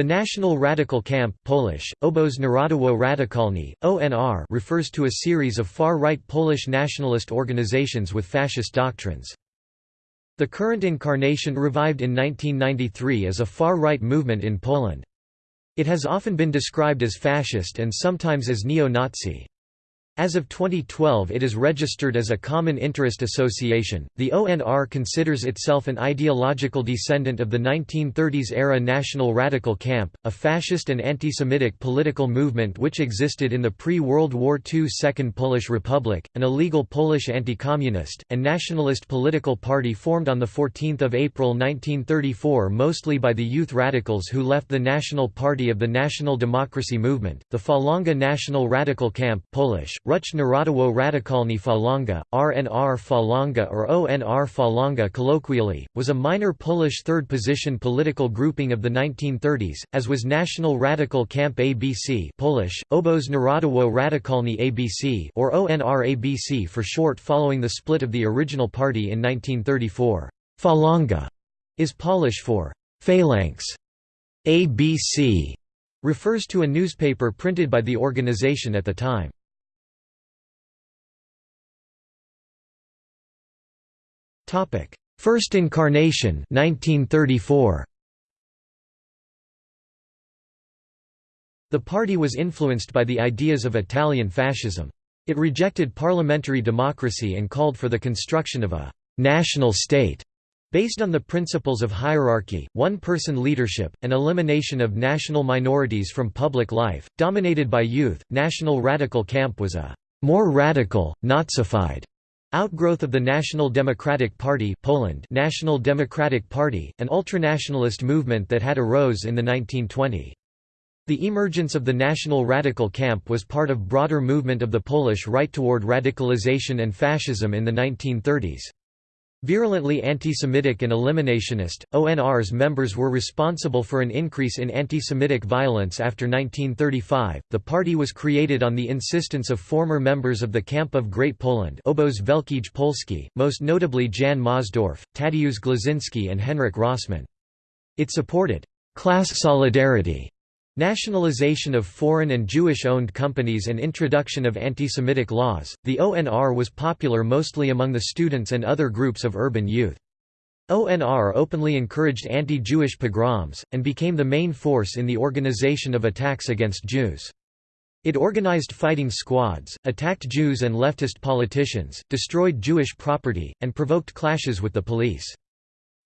The National Radical Camp Polish, Obóz Narodowo Radykalny, ONR refers to a series of far-right Polish nationalist organizations with fascist doctrines. The current incarnation revived in 1993 as a far-right movement in Poland. It has often been described as fascist and sometimes as neo-Nazi. As of 2012 it is registered as a common interest association. The ONR considers itself an ideological descendant of the 1930s-era National Radical Camp, a fascist and anti-Semitic political movement which existed in the pre-World War II Second Polish Republic, an illegal Polish anti-communist, and nationalist political party formed on 14 April 1934 mostly by the youth radicals who left the National Party of the National Democracy Movement. The Falanga National Radical Camp Polish, Ruch Narodowo Radykalny Falanga, RNR Falanga or ONR Falanga colloquially, was a minor Polish third-position political grouping of the 1930s, as was National Radical Camp ABC Polish, Obóz Narodowo Radykalny ABC or ONR ABC for short following the split of the original party in 1934. Falanga is Polish for phalanx. ABC refers to a newspaper printed by the organization at the time. First incarnation 1934. The party was influenced by the ideas of Italian fascism. It rejected parliamentary democracy and called for the construction of a «national state» based on the principles of hierarchy, one-person leadership, and elimination of national minorities from public life. Dominated by youth, National Radical Camp was a «more radical, Nazified» Outgrowth of the National Democratic Party Poland National Democratic Party, an ultranationalist movement that had arose in the 1920s. The emergence of the National Radical Camp was part of broader movement of the Polish right toward radicalization and fascism in the 1930s. Virulently anti-Semitic and eliminationist, ONR's members were responsible for an increase in anti-Semitic violence after 1935. The party was created on the insistence of former members of the Camp of Great Poland, Obóz Wielki Polski, most notably Jan Mosdorf, Tadeusz Gluzinski and Henryk Rossmann. It supported class solidarity Nationalization of foreign and Jewish-owned companies and introduction of anti-Semitic laws, the ONR was popular mostly among the students and other groups of urban youth. ONR openly encouraged anti-Jewish pogroms, and became the main force in the organization of attacks against Jews. It organized fighting squads, attacked Jews and leftist politicians, destroyed Jewish property, and provoked clashes with the police.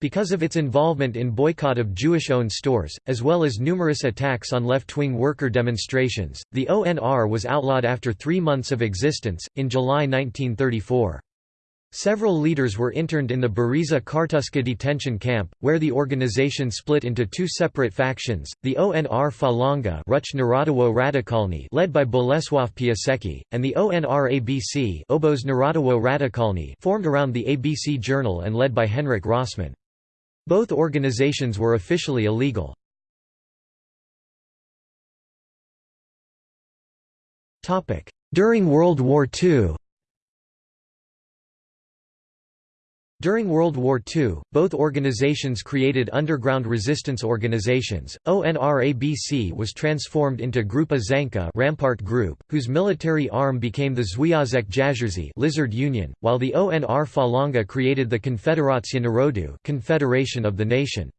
Because of its involvement in boycott of Jewish-owned stores, as well as numerous attacks on left-wing worker demonstrations, the ONR was outlawed after three months of existence, in July 1934. Several leaders were interned in the Bereza Kartuska detention camp, where the organization split into two separate factions, the ONR Falanga led by Bolesław Piasecki, and the ONR ABC formed around the ABC Journal and led by Henryk Rossmann. Both organizations were officially illegal. During World War II During World War II, both organizations created underground resistance organizations. ONRABC was transformed into Grupa Szańca Rampart Group, whose military arm became the Związek Jaszczurczy Lizard Union, while the ONR Falanga created the Konfederacja Narodu Confederation of the Nation.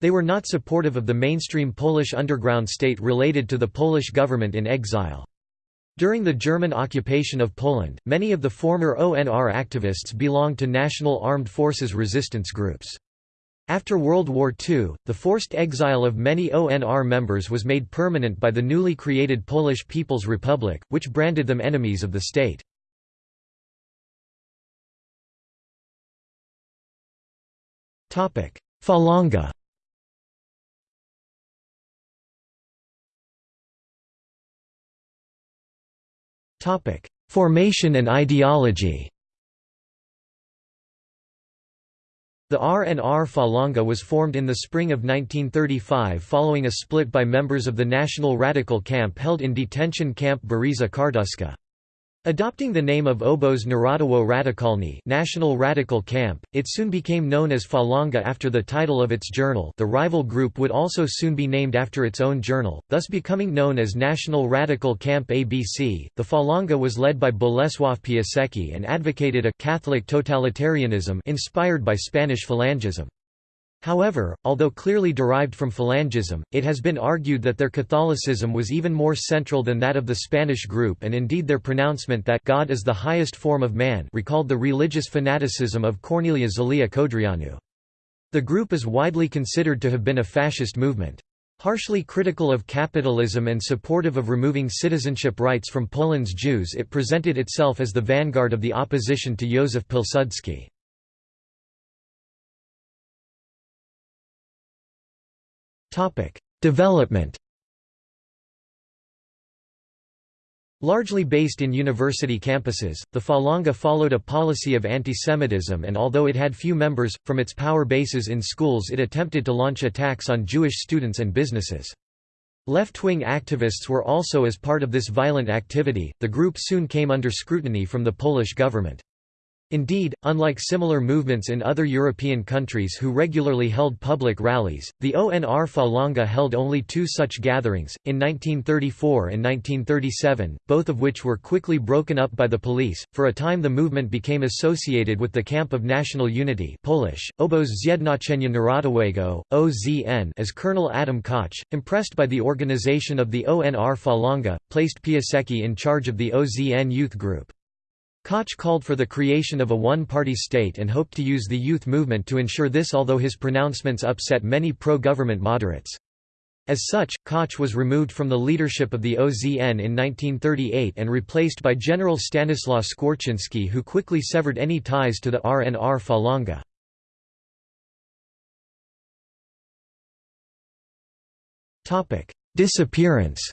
They were not supportive of the mainstream Polish underground state related to the Polish government in exile. During the German occupation of Poland, many of the former ONR activists belonged to National Armed Forces resistance groups. After World War II, the forced exile of many ONR members was made permanent by the newly created Polish People's Republic, which branded them enemies of the state. Falanga Formation and ideology The RNR Falanga was formed in the spring of 1935 following a split by members of the National Radical Camp held in detention camp Bereza Kartuska. Adopting the name of Obóz Narodowo Radikalny National Radical Camp, it soon became known as Falanga after the title of its journal the rival group would also soon be named after its own journal, thus becoming known as National Radical Camp ABC. The Falanga was led by Bolesław Piasecki and advocated a «Catholic totalitarianism» inspired by Spanish Falangism. However, although clearly derived from Phalangism, it has been argued that their Catholicism was even more central than that of the Spanish group and indeed their pronouncement that God is the highest form of man recalled the religious fanaticism of Corneliu Zelea Codreanu. The group is widely considered to have been a fascist movement. Harshly critical of capitalism and supportive of removing citizenship rights from Poland's Jews it presented itself as the vanguard of the opposition to Józef Pilsudski. Topic: Development. Largely based in university campuses, the Falanga followed a policy of anti-Semitism, and although it had few members, from its power bases in schools it attempted to launch attacks on Jewish students and businesses. Left-wing activists were also as part of this violent activity. The group soon came under scrutiny from the Polish government. Indeed, unlike similar movements in other European countries who regularly held public rallies, the ONR Falanga held only two such gatherings, in 1934 and 1937, both of which were quickly broken up by the police. For a time the movement became associated with the Camp of National Unity Polish, Obóz Zjednoczenia Narodowego, OZN as Colonel Adam Koch, impressed by the organization of the ONR Falanga, placed Piasecki in charge of the OZN youth group. Koch called for the creation of a one-party state and hoped to use the youth movement to ensure this although his pronouncements upset many pro-government moderates. As such, Koch was removed from the leadership of the OZN in 1938 and replaced by General Stanislaw Skwarczynski who quickly severed any ties to the RNR Falanga. Disappearance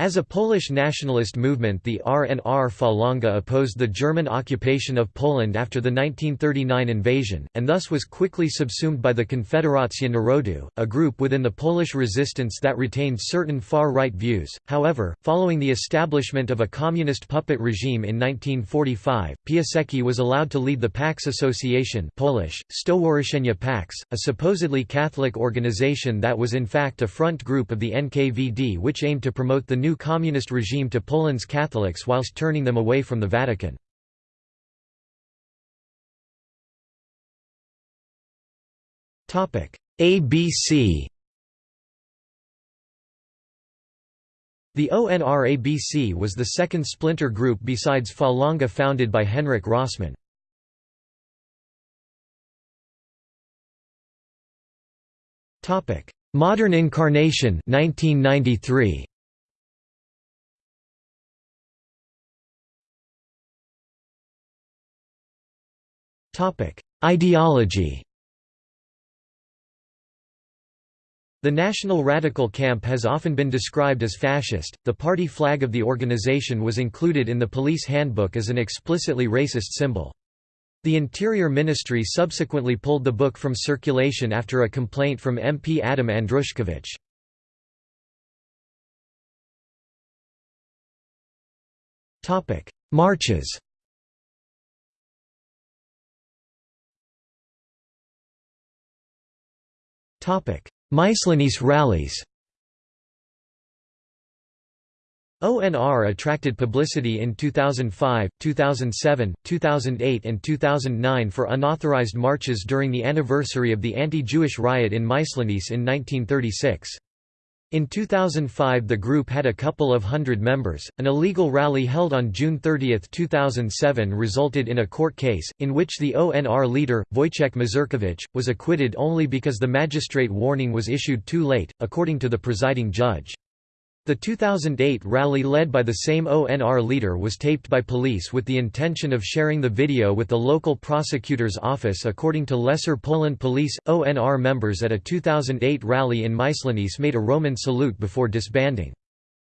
As a Polish nationalist movement the RNR Falanga opposed the German occupation of Poland after the 1939 invasion, and thus was quickly subsumed by the Konfederacja Narodu, a group within the Polish resistance that retained certain far-right views. However, following the establishment of a communist puppet regime in 1945, Piasecki was allowed to lead the PAX Association Polish, Stowarzyszenie PAX, a supposedly Catholic organization that was in fact a front group of the NKVD which aimed to promote the new new communist regime to Poland's Catholics whilst turning them away from the Vatican. ABC The ONR-ABC was the second splinter group besides Falanga founded by Henryk Rossmann. Modern incarnation 1993. Ideology The National Radical Camp has often been described as fascist. The party flag of the organization was included in the police handbook as an explicitly racist symbol. The Interior Ministry subsequently pulled the book from circulation after a complaint from MP Adam Andruszkiewicz. Marches Myślenice rallies ONR attracted publicity in 2005, 2007, 2008 and 2009 for unauthorized marches during the anniversary of the anti-Jewish riot in Myślenice in 1936. In 2005 the group had a couple of hundred members. An illegal rally held on June 30, 2007 resulted in a court case, in which the ONR leader, Wojciech Mazurkiewicz, was acquitted only because the magistrate warning was issued too late, according to the presiding judge. The 2008 rally led by the same ONR leader was taped by police with the intention of sharing the video with the local prosecutor's office according to Lesser Poland Police. ONR members at a 2008 rally in Myślenice made a Roman salute before disbanding.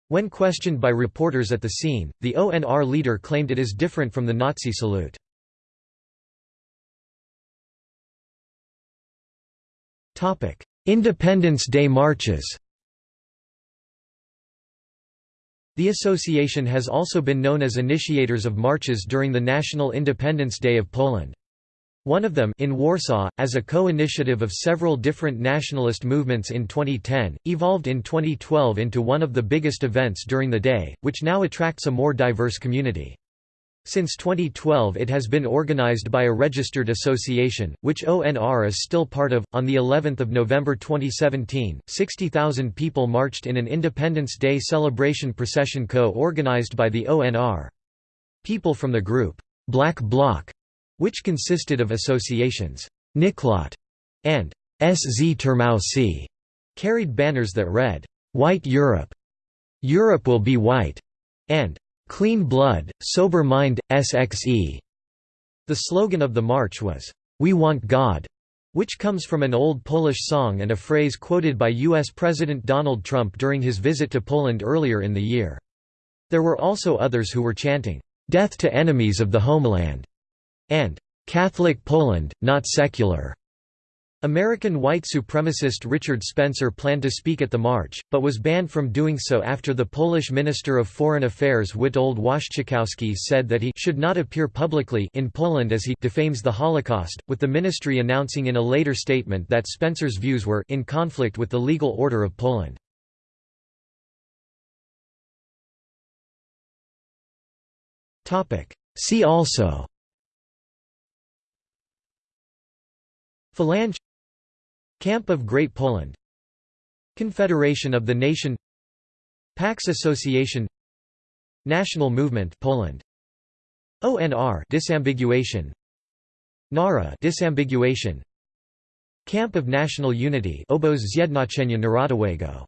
When questioned by reporters at the scene, the ONR leader claimed it is different from the Nazi salute. Independence Day marches The association has also been known as initiators of marches during the National Independence Day of Poland. One of them in Warsaw, as a co-initiative of several different nationalist movements in 2010, evolved in 2012 into one of the biggest events during the day, which now attracts a more diverse community. Since 2012 it has been organized by a registered association, which ONR is still part of. On the 11th of November 2017, 60,000 people marched in an Independence Day celebration procession co-organized by the ONR. People from the group Black Bloc which consisted of associations Niklot and Szturmowcy, carried banners that read, White Europe, Europe will be white, and Clean Blood, Sober Mind, SXE. The slogan of the march was, We want God, which comes from an old Polish song and a phrase quoted by U.S. President Donald Trump during his visit to Poland earlier in the year. There were also others who were chanting, Death to enemies of the homeland and Catholic Poland, not secular. American white supremacist Richard Spencer planned to speak at the march, but was banned from doing so after the Polish Minister of Foreign Affairs Witold Waszczykowski said that he should not appear publicly in Poland as he defames the Holocaust, with the ministry announcing in a later statement that Spencer's views were in conflict with the legal order of Poland. See also Phalange Camp of Great Poland. Confederation of the Nation. Pax Association. National Movement Poland. ONR disambiguation. NARA disambiguation. Camp of National Unity Obóz Zjednoczenia Narodowego